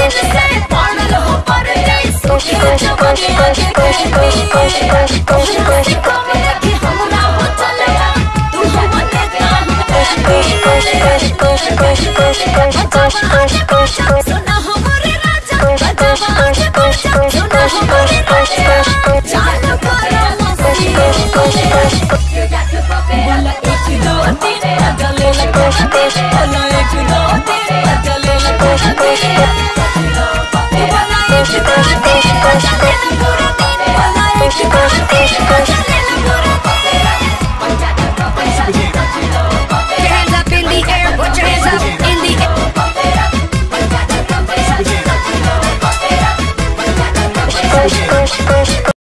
कितना दिन push, push.